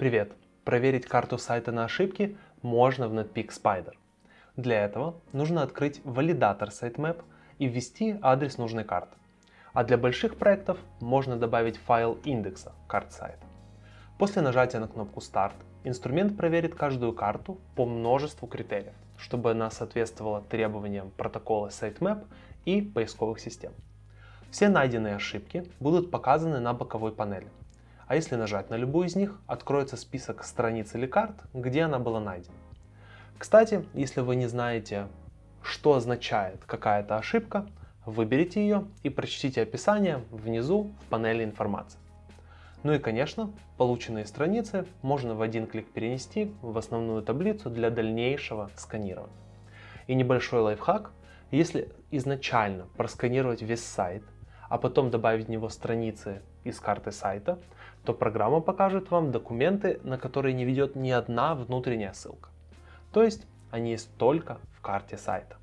Привет! Проверить карту сайта на ошибки можно в Netpeak Spider. Для этого нужно открыть валидатор sitemap и ввести адрес нужной карты. А для больших проектов можно добавить файл индекса карт сайта. После нажатия на кнопку Start инструмент проверит каждую карту по множеству критериев, чтобы она соответствовала требованиям протокола sitemap и поисковых систем. Все найденные ошибки будут показаны на боковой панели. А если нажать на любую из них, откроется список страниц или карт, где она была найдена. Кстати, если вы не знаете, что означает какая-то ошибка, выберите ее и прочтите описание внизу в панели информации. Ну и конечно, полученные страницы можно в один клик перенести в основную таблицу для дальнейшего сканирования. И небольшой лайфхак, если изначально просканировать весь сайт а потом добавить в него страницы из карты сайта, то программа покажет вам документы, на которые не ведет ни одна внутренняя ссылка. То есть они есть только в карте сайта.